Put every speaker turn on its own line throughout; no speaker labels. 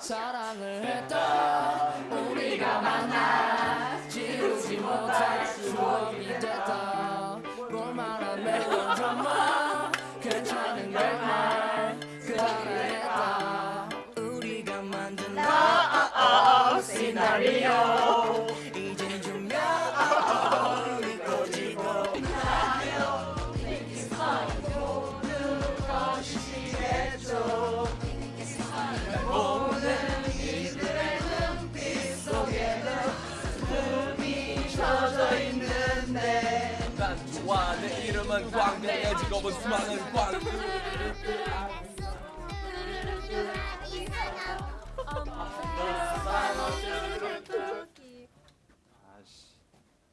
사랑을 했다 우리가 만나 지우지 못할 추억이 됐다 볼만한 멜로드라마 괜찮은 결말 그만했다 우리가 만든 나 시나리오
난 좋아 내 이름은 광대 내 직업은 수많은 광 아씨.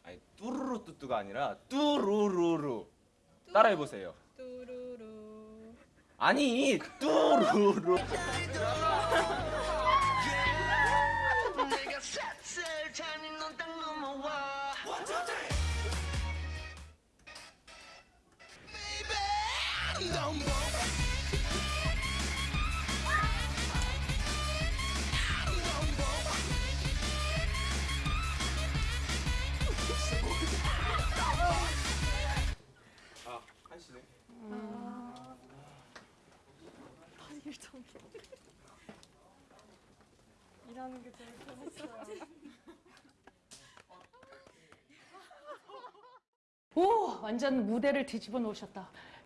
아니 뚜루루 뚜뚜가 아니라 뚜루루루. 따라해보세요.
뚜루루
아니 뚜루루
일하는 게 제일 편했어요.
오, 완전 무대를 뒤집어 놓으셨다.